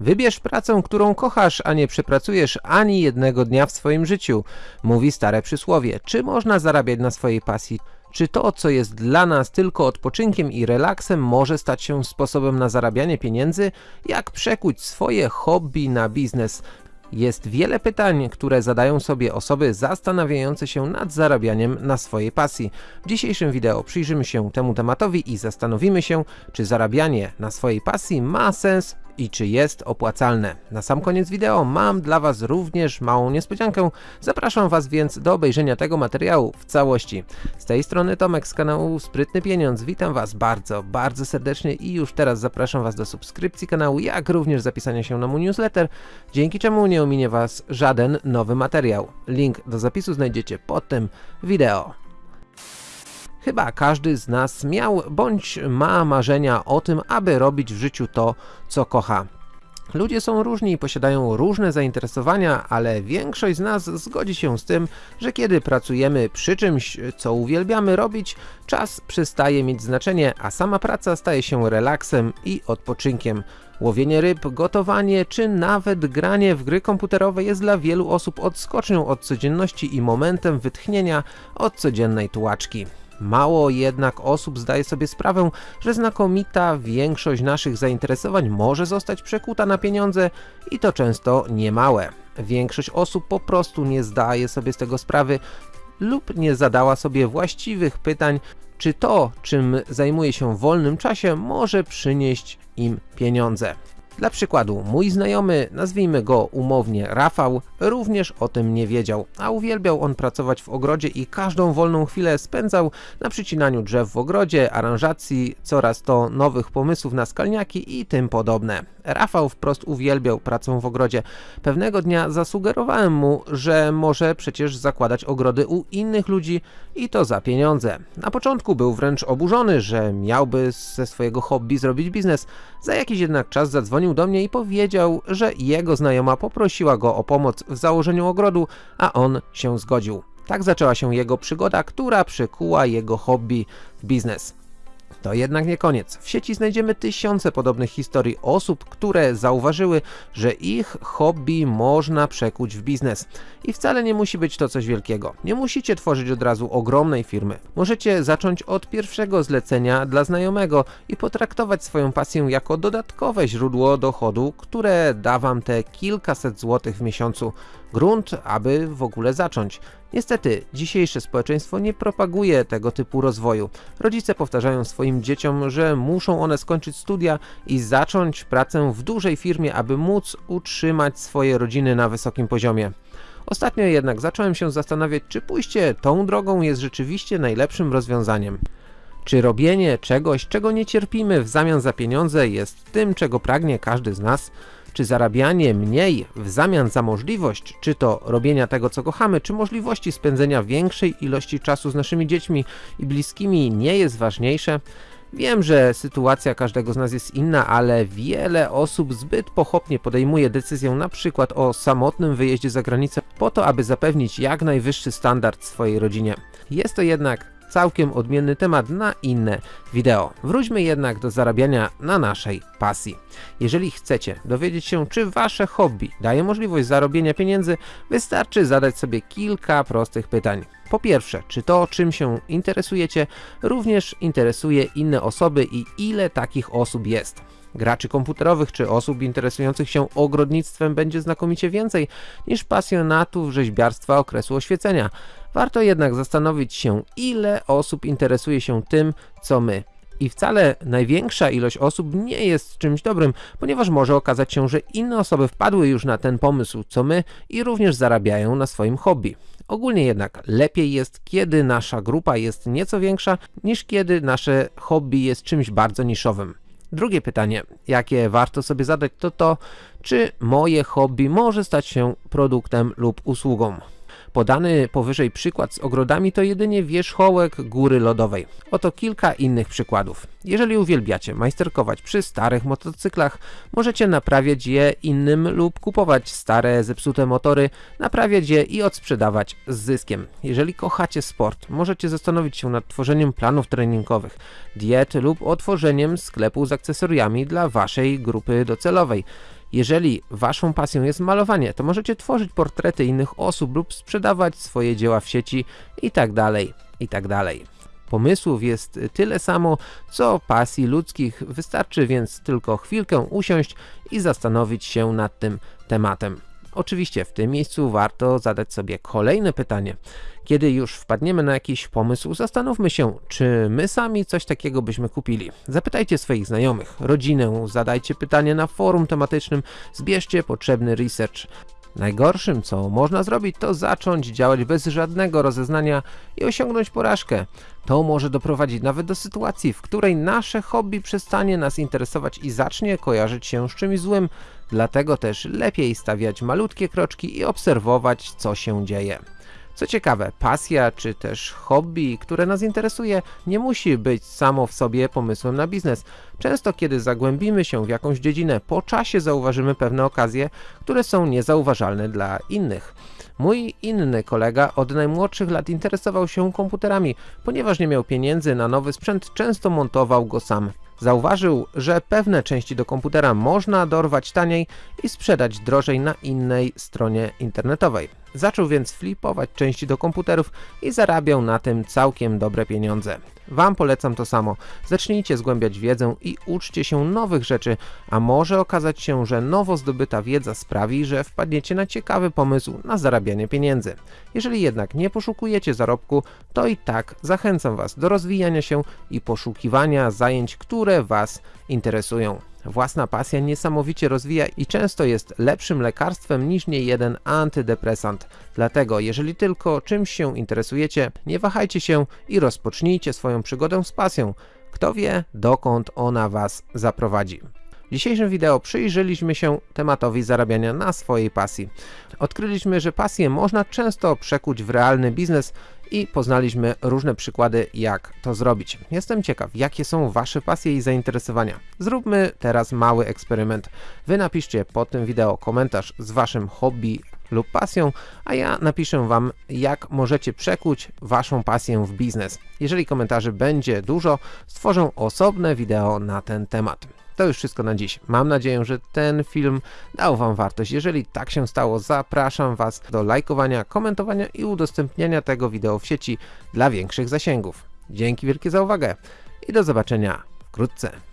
Wybierz pracę, którą kochasz, a nie przepracujesz ani jednego dnia w swoim życiu, mówi stare przysłowie. Czy można zarabiać na swojej pasji? Czy to, co jest dla nas tylko odpoczynkiem i relaksem, może stać się sposobem na zarabianie pieniędzy? Jak przekuć swoje hobby na biznes? Jest wiele pytań, które zadają sobie osoby zastanawiające się nad zarabianiem na swojej pasji. W dzisiejszym wideo przyjrzymy się temu tematowi i zastanowimy się, czy zarabianie na swojej pasji ma sens i czy jest opłacalne. Na sam koniec wideo mam dla Was również małą niespodziankę, zapraszam Was więc do obejrzenia tego materiału w całości. Z tej strony Tomek z kanału Sprytny Pieniądz, witam Was bardzo, bardzo serdecznie i już teraz zapraszam Was do subskrypcji kanału, jak również zapisania się na mój newsletter, dzięki czemu nie ominie Was żaden nowy materiał. Link do zapisu znajdziecie pod tym wideo. Chyba każdy z nas miał bądź ma marzenia o tym, aby robić w życiu to, co kocha. Ludzie są różni i posiadają różne zainteresowania, ale większość z nas zgodzi się z tym, że kiedy pracujemy przy czymś, co uwielbiamy robić, czas przestaje mieć znaczenie, a sama praca staje się relaksem i odpoczynkiem. Łowienie ryb, gotowanie czy nawet granie w gry komputerowe jest dla wielu osób odskocznią od codzienności i momentem wytchnienia od codziennej tułaczki. Mało jednak osób zdaje sobie sprawę, że znakomita większość naszych zainteresowań może zostać przekuta na pieniądze i to często niemałe. Większość osób po prostu nie zdaje sobie z tego sprawy lub nie zadała sobie właściwych pytań, czy to, czym zajmuje się w wolnym czasie, może przynieść im pieniądze. Dla przykładu, mój znajomy, nazwijmy go umownie Rafał, również o tym nie wiedział, a uwielbiał on pracować w ogrodzie i każdą wolną chwilę spędzał na przycinaniu drzew w ogrodzie, aranżacji, coraz to nowych pomysłów na skalniaki i tym podobne. Rafał wprost uwielbiał pracę w ogrodzie. Pewnego dnia zasugerowałem mu, że może przecież zakładać ogrody u innych ludzi i to za pieniądze. Na początku był wręcz oburzony, że miałby ze swojego hobby zrobić biznes. Za jakiś jednak czas zadzwonił do mnie i powiedział, że jego znajoma poprosiła go o pomoc w założeniu ogrodu, a on się zgodził. Tak zaczęła się jego przygoda, która przykuła jego hobby w biznes. To jednak nie koniec. W sieci znajdziemy tysiące podobnych historii osób, które zauważyły, że ich hobby można przekuć w biznes. I wcale nie musi być to coś wielkiego. Nie musicie tworzyć od razu ogromnej firmy. Możecie zacząć od pierwszego zlecenia dla znajomego i potraktować swoją pasję jako dodatkowe źródło dochodu, które da wam te kilkaset złotych w miesiącu. Grunt, aby w ogóle zacząć. Niestety, dzisiejsze społeczeństwo nie propaguje tego typu rozwoju. Rodzice powtarzają swoim dzieciom, że muszą one skończyć studia i zacząć pracę w dużej firmie, aby móc utrzymać swoje rodziny na wysokim poziomie. Ostatnio jednak zacząłem się zastanawiać, czy pójście tą drogą jest rzeczywiście najlepszym rozwiązaniem. Czy robienie czegoś, czego nie cierpimy w zamian za pieniądze jest tym, czego pragnie każdy z nas? Czy zarabianie mniej w zamian za możliwość, czy to robienia tego co kochamy, czy możliwości spędzenia większej ilości czasu z naszymi dziećmi i bliskimi nie jest ważniejsze? Wiem, że sytuacja każdego z nas jest inna, ale wiele osób zbyt pochopnie podejmuje decyzję na przykład o samotnym wyjeździe za granicę po to, aby zapewnić jak najwyższy standard swojej rodzinie. Jest to jednak całkiem odmienny temat na inne wideo. Wróćmy jednak do zarabiania na naszej pasji. Jeżeli chcecie dowiedzieć się, czy wasze hobby daje możliwość zarobienia pieniędzy, wystarczy zadać sobie kilka prostych pytań. Po pierwsze, czy to czym się interesujecie również interesuje inne osoby i ile takich osób jest? Graczy komputerowych czy osób interesujących się ogrodnictwem będzie znakomicie więcej niż pasjonatów rzeźbiarstwa okresu oświecenia. Warto jednak zastanowić się, ile osób interesuje się tym, co my. I wcale największa ilość osób nie jest czymś dobrym, ponieważ może okazać się, że inne osoby wpadły już na ten pomysł, co my i również zarabiają na swoim hobby. Ogólnie jednak lepiej jest, kiedy nasza grupa jest nieco większa, niż kiedy nasze hobby jest czymś bardzo niszowym. Drugie pytanie, jakie warto sobie zadać, to to, czy moje hobby może stać się produktem lub usługą. Podany powyżej przykład z ogrodami to jedynie wierzchołek góry lodowej. Oto kilka innych przykładów. Jeżeli uwielbiacie majsterkować przy starych motocyklach, możecie naprawiać je innym lub kupować stare, zepsute motory, naprawiać je i odsprzedawać z zyskiem. Jeżeli kochacie sport, możecie zastanowić się nad tworzeniem planów treningowych, diet lub otworzeniem sklepu z akcesoriami dla waszej grupy docelowej. Jeżeli waszą pasją jest malowanie, to możecie tworzyć portrety innych osób lub sprzedawać swoje dzieła w sieci i tak dalej, i tak. Pomysłów jest tyle samo, co pasji ludzkich, wystarczy więc tylko chwilkę usiąść i zastanowić się nad tym tematem. Oczywiście w tym miejscu warto zadać sobie kolejne pytanie. Kiedy już wpadniemy na jakiś pomysł, zastanówmy się, czy my sami coś takiego byśmy kupili. Zapytajcie swoich znajomych, rodzinę, zadajcie pytanie na forum tematycznym, zbierzcie potrzebny research. Najgorszym, co można zrobić, to zacząć działać bez żadnego rozeznania i osiągnąć porażkę. To może doprowadzić nawet do sytuacji, w której nasze hobby przestanie nas interesować i zacznie kojarzyć się z czymś złym. Dlatego też lepiej stawiać malutkie kroczki i obserwować, co się dzieje. Co ciekawe, pasja czy też hobby, które nas interesuje, nie musi być samo w sobie pomysłem na biznes. Często kiedy zagłębimy się w jakąś dziedzinę, po czasie zauważymy pewne okazje, które są niezauważalne dla innych. Mój inny kolega od najmłodszych lat interesował się komputerami, ponieważ nie miał pieniędzy na nowy sprzęt, często montował go sam. Zauważył, że pewne części do komputera można dorwać taniej i sprzedać drożej na innej stronie internetowej. Zaczął więc flipować części do komputerów i zarabiał na tym całkiem dobre pieniądze. Wam polecam to samo. Zacznijcie zgłębiać wiedzę i uczcie się nowych rzeczy, a może okazać się, że nowo zdobyta wiedza sprawi, że wpadniecie na ciekawy pomysł na zarabianie pieniędzy. Jeżeli jednak nie poszukujecie zarobku, to i tak zachęcam Was do rozwijania się i poszukiwania zajęć, które Was interesują. Własna pasja niesamowicie rozwija i często jest lepszym lekarstwem niż niejeden antydepresant. Dlatego, jeżeli tylko czymś się interesujecie, nie wahajcie się i rozpocznijcie swoją przygodę z pasją. Kto wie, dokąd ona Was zaprowadzi. W dzisiejszym wideo przyjrzeliśmy się tematowi zarabiania na swojej pasji. Odkryliśmy, że pasję można często przekuć w realny biznes i poznaliśmy różne przykłady jak to zrobić. Jestem ciekaw, jakie są Wasze pasje i zainteresowania. Zróbmy teraz mały eksperyment. Wy napiszcie pod tym wideo komentarz z Waszym hobby lub pasją, a ja napiszę Wam, jak możecie przekuć Waszą pasję w biznes. Jeżeli komentarzy będzie dużo, stworzę osobne wideo na ten temat. To już wszystko na dziś. Mam nadzieję, że ten film dał Wam wartość. Jeżeli tak się stało, zapraszam Was do lajkowania, komentowania i udostępniania tego wideo w sieci dla większych zasięgów. Dzięki wielkie za uwagę i do zobaczenia wkrótce.